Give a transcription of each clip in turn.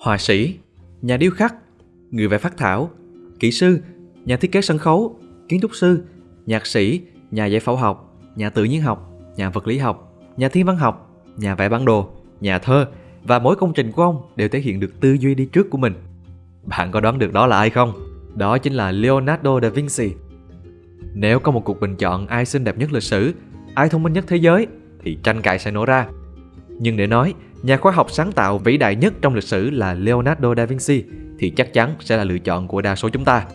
họa sĩ, nhà điêu khắc, người vẽ phác thảo, kỹ sư, nhà thiết kế sân khấu, kiến trúc sư, nhạc sĩ, nhà giải phẫu học, nhà tự nhiên học, nhà vật lý học, nhà thiên văn học, nhà vẽ bản đồ, nhà thơ và mỗi công trình của ông đều thể hiện được tư duy đi trước của mình. Bạn có đoán được đó là ai không? Đó chính là Leonardo da Vinci. Nếu có một cuộc bình chọn ai xinh đẹp nhất lịch sử, ai thông minh nhất thế giới thì tranh cãi sẽ nổ ra. Nhưng để nói nhà khoa học sáng tạo vĩ đại nhất trong lịch sử là Leonardo da Vinci thì chắc chắn sẽ là lựa chọn của đa số chúng ta.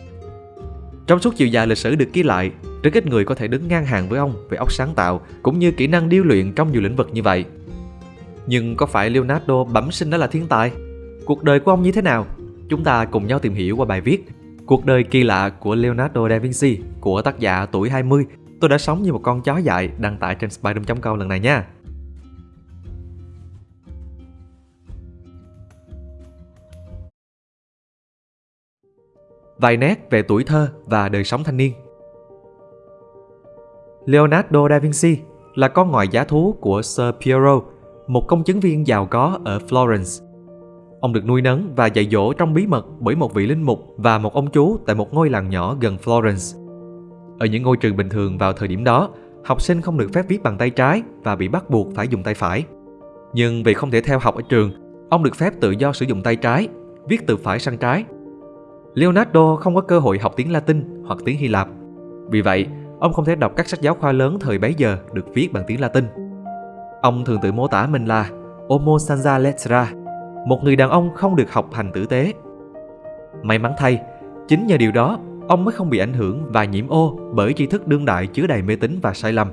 Trong suốt chiều dài lịch sử được ghi lại, rất ít người có thể đứng ngang hàng với ông về óc sáng tạo cũng như kỹ năng điêu luyện trong nhiều lĩnh vực như vậy. Nhưng có phải Leonardo bẩm sinh đó là thiên tài? Cuộc đời của ông như thế nào? Chúng ta cùng nhau tìm hiểu qua bài viết Cuộc đời kỳ lạ của Leonardo da Vinci của tác giả tuổi 20 Tôi đã sống như một con chó dại đăng tải trên spydom.com lần này nha. Vài nét về tuổi thơ và đời sống thanh niên Leonardo da Vinci là con ngoại giá thú của Sir Piero, một công chứng viên giàu có ở Florence. Ông được nuôi nấng và dạy dỗ trong bí mật bởi một vị linh mục và một ông chú tại một ngôi làng nhỏ gần Florence. Ở những ngôi trường bình thường vào thời điểm đó, học sinh không được phép viết bằng tay trái và bị bắt buộc phải dùng tay phải. Nhưng vì không thể theo học ở trường, ông được phép tự do sử dụng tay trái, viết từ phải sang trái. Leonardo không có cơ hội học tiếng Latin hoặc tiếng Hy Lạp. Vì vậy, ông không thể đọc các sách giáo khoa lớn thời bấy giờ được viết bằng tiếng Latin. Ông thường tự mô tả mình là Homo Sanza lettera, một người đàn ông không được học hành tử tế. May mắn thay, chính nhờ điều đó ông mới không bị ảnh hưởng và nhiễm ô bởi tri thức đương đại chứa đầy mê tín và sai lầm.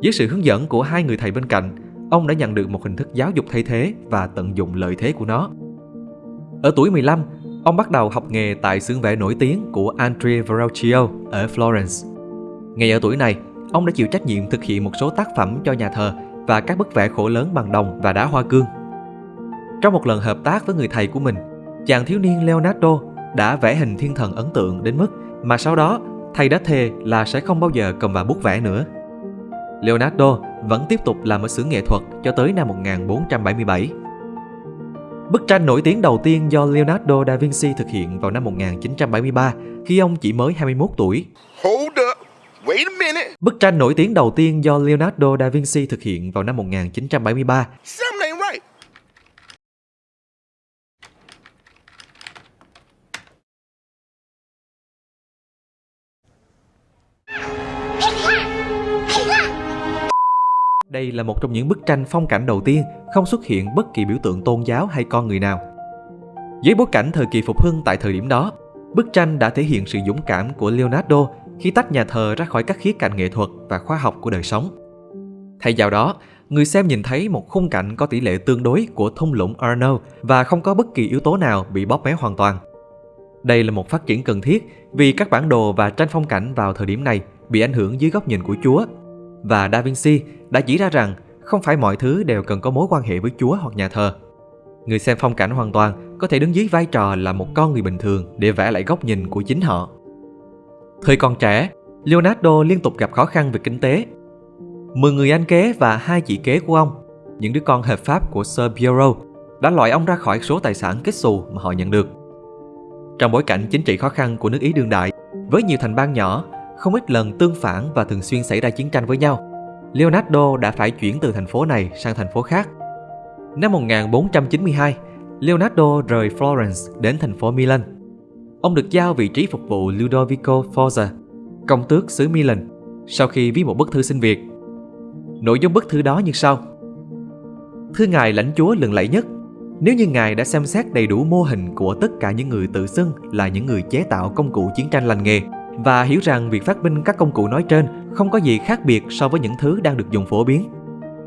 Dưới sự hướng dẫn của hai người thầy bên cạnh, ông đã nhận được một hình thức giáo dục thay thế và tận dụng lợi thế của nó. Ở tuổi 15, ông bắt đầu học nghề tại xưởng vẽ nổi tiếng của Andrea Verrocchio ở Florence. Ngay ở tuổi này, ông đã chịu trách nhiệm thực hiện một số tác phẩm cho nhà thờ và các bức vẽ khổ lớn bằng đồng và đá hoa cương. Trong một lần hợp tác với người thầy của mình, chàng thiếu niên Leonardo đã vẽ hình thiên thần ấn tượng đến mức mà sau đó thầy đã thề là sẽ không bao giờ cầm vào bút vẽ nữa. Leonardo vẫn tiếp tục làm ở xưởng nghệ thuật cho tới năm 1477. Bức tranh nổi tiếng đầu tiên do Leonardo da Vinci thực hiện vào năm 1973 khi ông chỉ mới 21 tuổi. Hold up. Wait a minute. Bức tranh nổi tiếng đầu tiên do Leonardo da Vinci thực hiện vào năm 1973. Đây là một trong những bức tranh phong cảnh đầu tiên không xuất hiện bất kỳ biểu tượng tôn giáo hay con người nào. Dưới bối cảnh thời kỳ phục hưng tại thời điểm đó, bức tranh đã thể hiện sự dũng cảm của Leonardo khi tách nhà thờ ra khỏi các khía cạnh nghệ thuật và khoa học của đời sống. Thay vào đó, người xem nhìn thấy một khung cảnh có tỷ lệ tương đối của thung lũng Arno và không có bất kỳ yếu tố nào bị bóp méo hoàn toàn. Đây là một phát triển cần thiết vì các bản đồ và tranh phong cảnh vào thời điểm này bị ảnh hưởng dưới góc nhìn của Chúa. Và Da Vinci đã chỉ ra rằng không phải mọi thứ đều cần có mối quan hệ với Chúa hoặc nhà thờ. Người xem phong cảnh hoàn toàn có thể đứng dưới vai trò là một con người bình thường để vẽ lại góc nhìn của chính họ. Thời còn trẻ, Leonardo liên tục gặp khó khăn về kinh tế. Mười người anh kế và hai chị kế của ông, những đứa con hợp pháp của Sir Piero, đã loại ông ra khỏi số tài sản kết xù mà họ nhận được. Trong bối cảnh chính trị khó khăn của nước Ý đương đại, với nhiều thành bang nhỏ, không ít lần tương phản và thường xuyên xảy ra chiến tranh với nhau, Leonardo đã phải chuyển từ thành phố này sang thành phố khác. Năm 1492, Leonardo rời Florence đến thành phố Milan. Ông được giao vị trí phục vụ Ludovico Forza, công tước xứ Milan, sau khi viết một bức thư xin việc. Nội dung bức thư đó như sau. Thưa ngài lãnh chúa lừng lẫy nhất, nếu như ngài đã xem xét đầy đủ mô hình của tất cả những người tự xưng là những người chế tạo công cụ chiến tranh lành nghề và hiểu rằng việc phát minh các công cụ nói trên không có gì khác biệt so với những thứ đang được dùng phổ biến.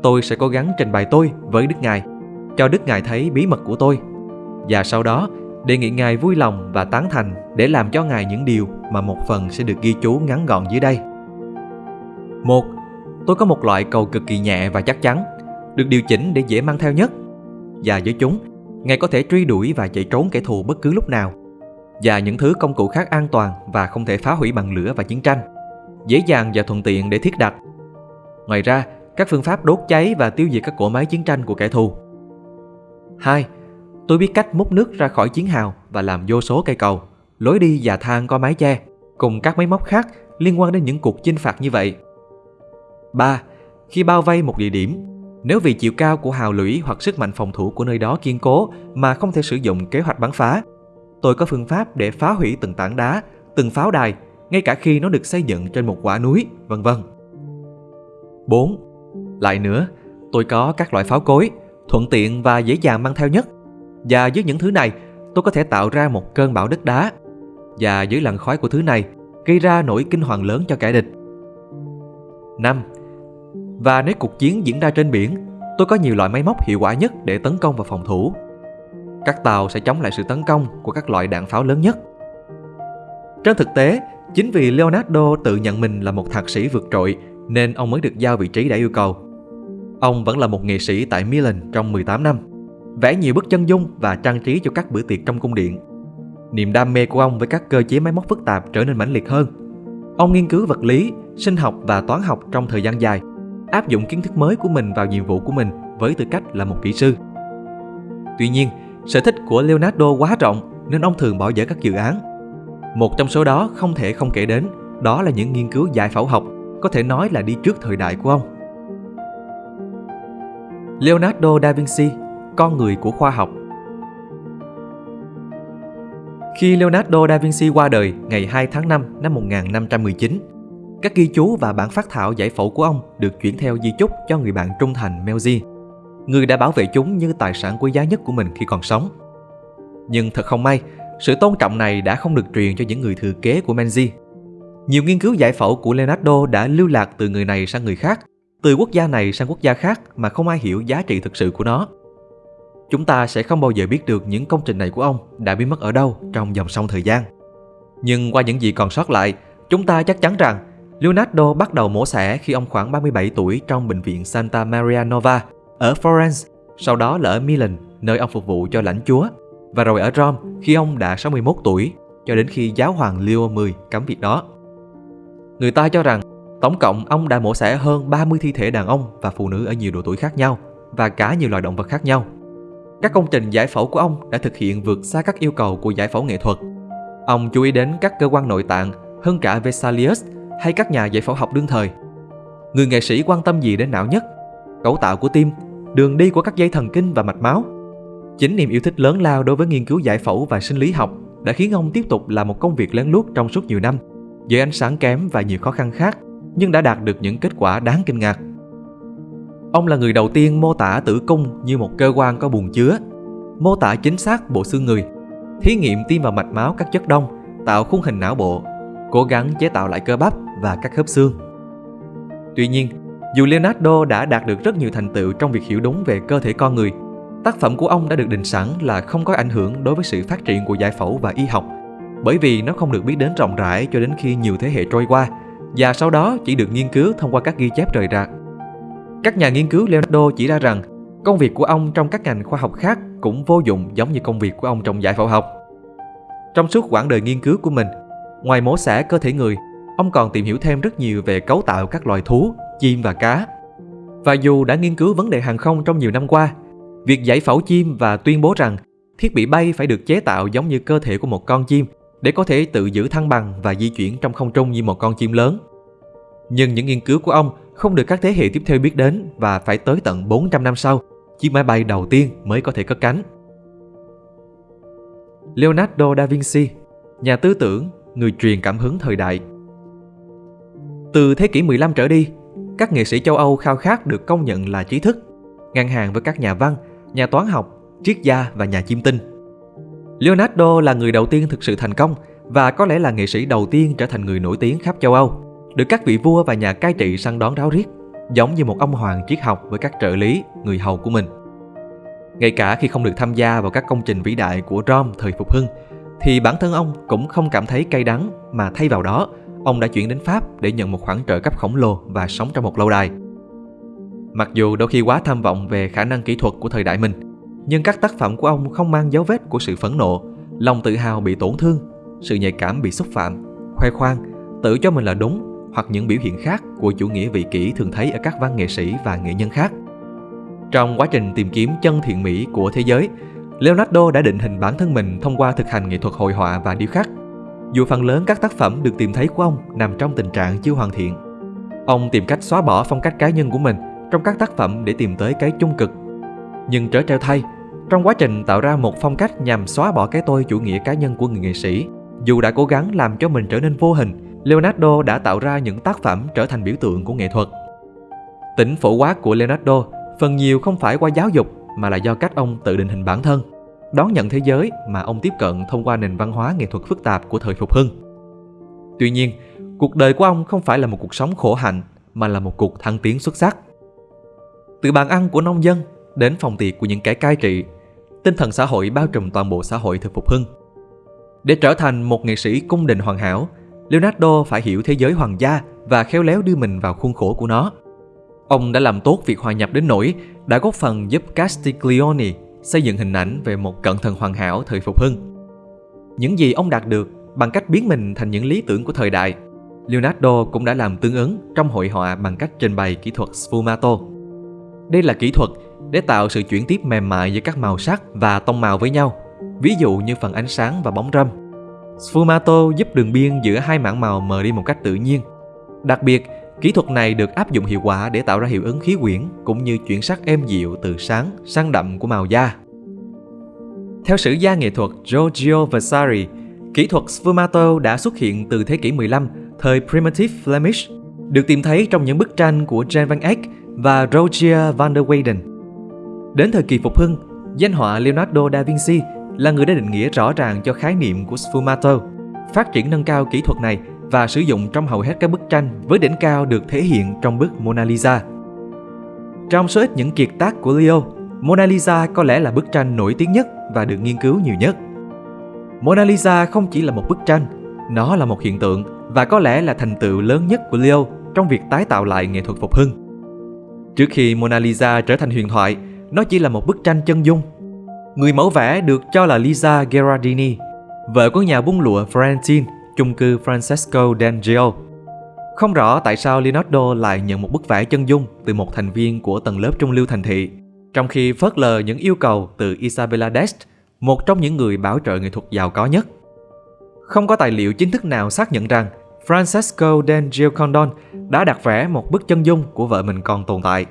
Tôi sẽ cố gắng trình bày tôi với Đức Ngài, cho Đức Ngài thấy bí mật của tôi. Và sau đó, đề nghị Ngài vui lòng và tán thành để làm cho Ngài những điều mà một phần sẽ được ghi chú ngắn gọn dưới đây. Một, tôi có một loại cầu cực kỳ nhẹ và chắc chắn, được điều chỉnh để dễ mang theo nhất. Và với chúng, Ngài có thể truy đuổi và chạy trốn kẻ thù bất cứ lúc nào. Và những thứ công cụ khác an toàn và không thể phá hủy bằng lửa và chiến tranh dễ dàng và thuận tiện để thiết đặt. Ngoài ra, các phương pháp đốt cháy và tiêu diệt các cỗ máy chiến tranh của kẻ thù. 2. Tôi biết cách múc nước ra khỏi chiến hào và làm vô số cây cầu, lối đi và thang có mái che, cùng các máy móc khác liên quan đến những cuộc chinh phạt như vậy. 3. Khi bao vây một địa điểm, nếu vì chiều cao của hào lũy hoặc sức mạnh phòng thủ của nơi đó kiên cố mà không thể sử dụng kế hoạch bắn phá, tôi có phương pháp để phá hủy từng tảng đá, từng pháo đài, ngay cả khi nó được xây dựng trên một quả núi, vân vân. 4. Lại nữa, tôi có các loại pháo cối, thuận tiện và dễ dàng mang theo nhất. Và với những thứ này, tôi có thể tạo ra một cơn bão đất đá. Và dưới làn khói của thứ này, gây ra nỗi kinh hoàng lớn cho kẻ địch. 5. Và nếu cuộc chiến diễn ra trên biển, tôi có nhiều loại máy móc hiệu quả nhất để tấn công và phòng thủ. Các tàu sẽ chống lại sự tấn công của các loại đạn pháo lớn nhất. Trên thực tế, chính vì Leonardo tự nhận mình là một thạc sĩ vượt trội nên ông mới được giao vị trí đã yêu cầu. Ông vẫn là một nghệ sĩ tại Milan trong 18 năm, vẽ nhiều bức chân dung và trang trí cho các bữa tiệc trong cung điện. Niềm đam mê của ông với các cơ chế máy móc phức tạp trở nên mãnh liệt hơn. Ông nghiên cứu vật lý, sinh học và toán học trong thời gian dài, áp dụng kiến thức mới của mình vào nhiệm vụ của mình với tư cách là một kỹ sư. Tuy nhiên, sở thích của Leonardo quá rộng nên ông thường bỏ dở các dự án. Một trong số đó không thể không kể đến, đó là những nghiên cứu giải phẫu học, có thể nói là đi trước thời đại của ông. Leonardo da Vinci, con người của khoa học Khi Leonardo da Vinci qua đời ngày 2 tháng 5 năm 1519, các ghi chú và bản phát thảo giải phẫu của ông được chuyển theo di chúc cho người bạn trung thành Melzi, người đã bảo vệ chúng như tài sản quý giá nhất của mình khi còn sống. Nhưng thật không may, sự tôn trọng này đã không được truyền cho những người thừa kế của Menzi. Nhiều nghiên cứu giải phẫu của Leonardo đã lưu lạc từ người này sang người khác, từ quốc gia này sang quốc gia khác mà không ai hiểu giá trị thực sự của nó. Chúng ta sẽ không bao giờ biết được những công trình này của ông đã biến mất ở đâu trong dòng sông thời gian. Nhưng qua những gì còn sót lại, chúng ta chắc chắn rằng Leonardo bắt đầu mổ xẻ khi ông khoảng 37 tuổi trong bệnh viện Santa Maria Nova ở Florence, sau đó là ở Milan, nơi ông phục vụ cho lãnh chúa, và rồi ở Rome khi ông đã 61 tuổi, cho đến khi giáo hoàng Leo X cấm việc đó. Người ta cho rằng tổng cộng ông đã mổ xẻ hơn 30 thi thể đàn ông và phụ nữ ở nhiều độ tuổi khác nhau và cả nhiều loài động vật khác nhau. Các công trình giải phẫu của ông đã thực hiện vượt xa các yêu cầu của giải phẫu nghệ thuật. Ông chú ý đến các cơ quan nội tạng hơn cả Vesalius hay các nhà giải phẫu học đương thời. Người nghệ sĩ quan tâm gì đến não nhất? Cấu tạo của tim, đường đi của các dây thần kinh và mạch máu. Chính niềm yêu thích lớn lao đối với nghiên cứu giải phẫu và sinh lý học đã khiến ông tiếp tục làm một công việc lén lút trong suốt nhiều năm, với ánh sáng kém và nhiều khó khăn khác, nhưng đã đạt được những kết quả đáng kinh ngạc. Ông là người đầu tiên mô tả tử cung như một cơ quan có buồng chứa, mô tả chính xác bộ xương người, thí nghiệm tiêm vào mạch máu các chất đông, tạo khung hình não bộ, cố gắng chế tạo lại cơ bắp và các khớp xương. Tuy nhiên, dù Leonardo đã đạt được rất nhiều thành tựu trong việc hiểu đúng về cơ thể con người, tác phẩm của ông đã được định sẵn là không có ảnh hưởng đối với sự phát triển của giải phẫu và y học, bởi vì nó không được biết đến rộng rãi cho đến khi nhiều thế hệ trôi qua, và sau đó chỉ được nghiên cứu thông qua các ghi chép rời rạc. Các nhà nghiên cứu Leonardo chỉ ra rằng công việc của ông trong các ngành khoa học khác cũng vô dụng giống như công việc của ông trong giải phẫu học. Trong suốt quãng đời nghiên cứu của mình, ngoài mổ xẻ cơ thể người, ông còn tìm hiểu thêm rất nhiều về cấu tạo các loài thú, chim và cá. Và dù đã nghiên cứu vấn đề hàng không trong nhiều năm qua, việc giải phẫu chim và tuyên bố rằng thiết bị bay phải được chế tạo giống như cơ thể của một con chim để có thể tự giữ thăng bằng và di chuyển trong không trung như một con chim lớn. Nhưng những nghiên cứu của ông không được các thế hệ tiếp theo biết đến và phải tới tận 400 năm sau, chiếc máy bay đầu tiên mới có thể cất cánh. Leonardo da Vinci, nhà tư tưởng, người truyền cảm hứng thời đại. Từ thế kỷ 15 trở đi, các nghệ sĩ châu Âu khao khát được công nhận là trí thức, ngang hàng với các nhà văn, nhà toán học, triết gia và nhà chiêm tinh. Leonardo là người đầu tiên thực sự thành công và có lẽ là nghệ sĩ đầu tiên trở thành người nổi tiếng khắp châu Âu, được các vị vua và nhà cai trị săn đón ráo riết, giống như một ông hoàng triết học với các trợ lý, người hầu của mình. Ngay cả khi không được tham gia vào các công trình vĩ đại của Rome thời phục hưng, thì bản thân ông cũng không cảm thấy cay đắng mà thay vào đó, ông đã chuyển đến Pháp để nhận một khoản trợ cấp khổng lồ và sống trong một lâu đài. Mặc dù đôi khi quá tham vọng về khả năng kỹ thuật của thời đại mình, nhưng các tác phẩm của ông không mang dấu vết của sự phẫn nộ, lòng tự hào bị tổn thương, sự nhạy cảm bị xúc phạm, khoe khoang, tự cho mình là đúng hoặc những biểu hiện khác của chủ nghĩa vị kỷ thường thấy ở các văn nghệ sĩ và nghệ nhân khác. Trong quá trình tìm kiếm chân thiện mỹ của thế giới, Leonardo đã định hình bản thân mình thông qua thực hành nghệ thuật hội họa và điêu khắc. Dù phần lớn các tác phẩm được tìm thấy của ông nằm trong tình trạng chưa hoàn thiện. Ông tìm cách xóa bỏ phong cách cá nhân của mình trong các tác phẩm để tìm tới cái chung cực. Nhưng trở treo thay, trong quá trình tạo ra một phong cách nhằm xóa bỏ cái tôi chủ nghĩa cá nhân của người nghệ sĩ, dù đã cố gắng làm cho mình trở nên vô hình, Leonardo đã tạo ra những tác phẩm trở thành biểu tượng của nghệ thuật. Tính phổ quát của Leonardo phần nhiều không phải qua giáo dục mà là do cách ông tự định hình bản thân, đón nhận thế giới mà ông tiếp cận thông qua nền văn hóa nghệ thuật phức tạp của thời phục hưng. Tuy nhiên, cuộc đời của ông không phải là một cuộc sống khổ hạnh mà là một cuộc thăng tiến xuất sắc. Từ bàn ăn của nông dân đến phòng tiệc của những kẻ cai trị, tinh thần xã hội bao trùm toàn bộ xã hội thời phục hưng. Để trở thành một nghệ sĩ cung đình hoàn hảo, Leonardo phải hiểu thế giới hoàng gia và khéo léo đưa mình vào khuôn khổ của nó. Ông đã làm tốt việc hòa nhập đến nỗi đã góp phần giúp Castiglione xây dựng hình ảnh về một cận thần hoàn hảo thời phục hưng. Những gì ông đạt được bằng cách biến mình thành những lý tưởng của thời đại, Leonardo cũng đã làm tương ứng trong hội họa bằng cách trình bày kỹ thuật sfumato. Đây là kỹ thuật để tạo sự chuyển tiếp mềm mại giữa các màu sắc và tông màu với nhau, ví dụ như phần ánh sáng và bóng râm. Sfumato giúp đường biên giữa hai mảng màu mờ đi một cách tự nhiên. Đặc biệt, kỹ thuật này được áp dụng hiệu quả để tạo ra hiệu ứng khí quyển cũng như chuyển sắc êm dịu từ sáng sang đậm của màu da. Theo sử gia nghệ thuật Giorgio Vasari, kỹ thuật Sfumato đã xuất hiện từ thế kỷ 15, thời Primitive Flemish, được tìm thấy trong những bức tranh của Jan van Eyck và Roger van der Weyden. Đến thời kỳ phục hưng, danh họa Leonardo da Vinci là người đã định nghĩa rõ ràng cho khái niệm của sfumato, phát triển nâng cao kỹ thuật này và sử dụng trong hầu hết các bức tranh với đỉnh cao được thể hiện trong bức Mona Lisa. Trong số ít những kiệt tác của Leo, Mona Lisa có lẽ là bức tranh nổi tiếng nhất và được nghiên cứu nhiều nhất. Mona Lisa không chỉ là một bức tranh, nó là một hiện tượng và có lẽ là thành tựu lớn nhất của Leo trong việc tái tạo lại nghệ thuật phục hưng. Trước khi Mona Lisa trở thành huyền thoại, nó chỉ là một bức tranh chân dung Người mẫu vẽ được cho là Lisa Gherardini, vợ của nhà buôn lụa Francine chung cư Francesco D'Angelo. Không rõ tại sao Leonardo lại nhận một bức vẽ chân dung từ một thành viên của tầng lớp trung lưu thành thị, trong khi phớt lờ những yêu cầu từ Isabella Dest, một trong những người bảo trợ nghệ thuật giàu có nhất. Không có tài liệu chính thức nào xác nhận rằng Francesco D'Angelo Condon đã đặt vẽ một bức chân dung của vợ mình còn tồn tại.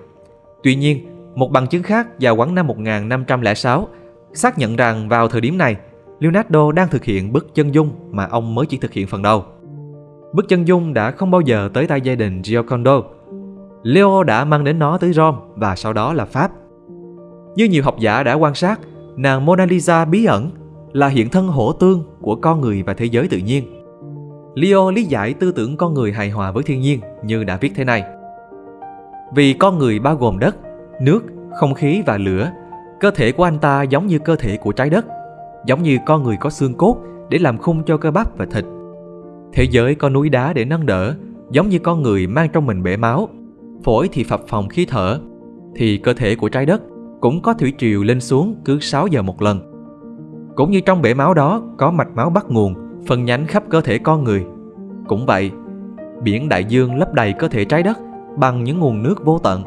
Tuy nhiên, một bằng chứng khác vào quãng năm 1506 xác nhận rằng vào thời điểm này, Leonardo đang thực hiện bức chân dung mà ông mới chỉ thực hiện phần đầu. Bức chân dung đã không bao giờ tới tay gia đình Giocondo. Leo đã mang đến nó tới Rome và sau đó là Pháp. Như nhiều học giả đã quan sát, nàng Mona Lisa bí ẩn là hiện thân hỗ tương của con người và thế giới tự nhiên. Leo lý giải tư tưởng con người hài hòa với thiên nhiên như đã viết thế này. Vì con người bao gồm đất, nước, không khí và lửa Cơ thể của anh ta giống như cơ thể của trái đất, giống như con người có xương cốt để làm khung cho cơ bắp và thịt. Thế giới có núi đá để nâng đỡ, giống như con người mang trong mình bể máu, phổi thì phập phòng khí thở, thì cơ thể của trái đất cũng có thủy triều lên xuống cứ 6 giờ một lần. Cũng như trong bể máu đó có mạch máu bắt nguồn, phân nhánh khắp cơ thể con người. Cũng vậy, biển đại dương lấp đầy cơ thể trái đất bằng những nguồn nước vô tận.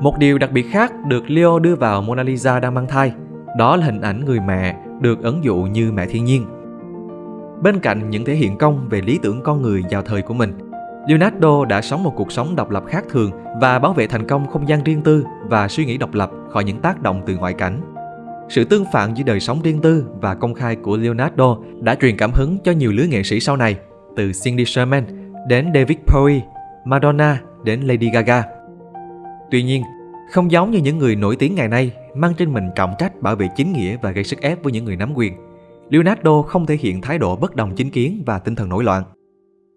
Một điều đặc biệt khác được Leo đưa vào Mona Lisa đang mang thai, đó là hình ảnh người mẹ được ấn dụ như mẹ thiên nhiên. Bên cạnh những thể hiện công về lý tưởng con người vào thời của mình, Leonardo đã sống một cuộc sống độc lập khác thường và bảo vệ thành công không gian riêng tư và suy nghĩ độc lập khỏi những tác động từ ngoại cảnh. Sự tương phản giữa đời sống riêng tư và công khai của Leonardo đã truyền cảm hứng cho nhiều lứa nghệ sĩ sau này, từ Cindy Sherman đến David Bowie, Madonna đến Lady Gaga. Tuy nhiên, không giống như những người nổi tiếng ngày nay mang trên mình trọng trách bảo vệ chính nghĩa và gây sức ép với những người nắm quyền, Leonardo không thể hiện thái độ bất đồng chính kiến và tinh thần nổi loạn.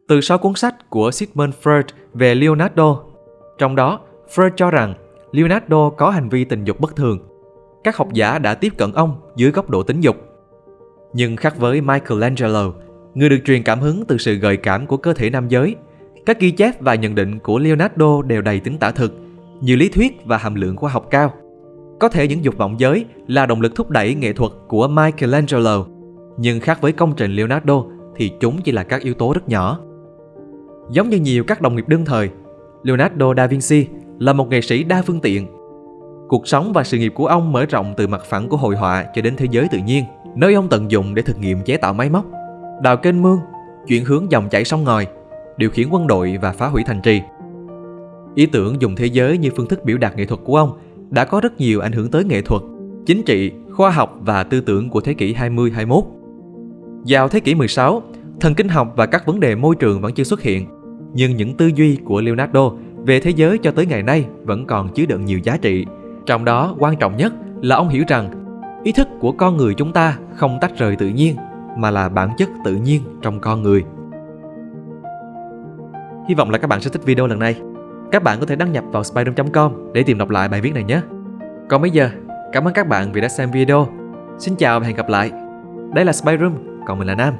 Từ sau cuốn sách của Sigmund Freud về Leonardo, trong đó Freud cho rằng Leonardo có hành vi tình dục bất thường. Các học giả đã tiếp cận ông dưới góc độ tính dục. Nhưng khác với Michelangelo, người được truyền cảm hứng từ sự gợi cảm của cơ thể nam giới, các ghi chép và nhận định của Leonardo đều đầy tính tả thực nhiều lý thuyết và hàm lượng khoa học cao. Có thể những dục vọng giới là động lực thúc đẩy nghệ thuật của Michelangelo, nhưng khác với công trình Leonardo thì chúng chỉ là các yếu tố rất nhỏ. Giống như nhiều các đồng nghiệp đương thời, Leonardo da Vinci là một nghệ sĩ đa phương tiện. Cuộc sống và sự nghiệp của ông mở rộng từ mặt phẳng của hội họa cho đến thế giới tự nhiên, nơi ông tận dụng để thực nghiệm chế tạo máy móc, đào kênh mương, chuyển hướng dòng chảy sông ngòi, điều khiển quân đội và phá hủy thành trì. Ý tưởng dùng thế giới như phương thức biểu đạt nghệ thuật của ông đã có rất nhiều ảnh hưởng tới nghệ thuật, chính trị, khoa học và tư tưởng của thế kỷ 20-21. Vào thế kỷ 16, thần kinh học và các vấn đề môi trường vẫn chưa xuất hiện, nhưng những tư duy của Leonardo về thế giới cho tới ngày nay vẫn còn chứa đựng nhiều giá trị. Trong đó quan trọng nhất là ông hiểu rằng ý thức của con người chúng ta không tách rời tự nhiên mà là bản chất tự nhiên trong con người. Hy vọng là các bạn sẽ thích video lần này. Các bạn có thể đăng nhập vào spyroom.com để tìm đọc lại bài viết này nhé. Còn bây giờ, cảm ơn các bạn vì đã xem video. Xin chào và hẹn gặp lại. Đây là Spyroom, còn mình là Nam.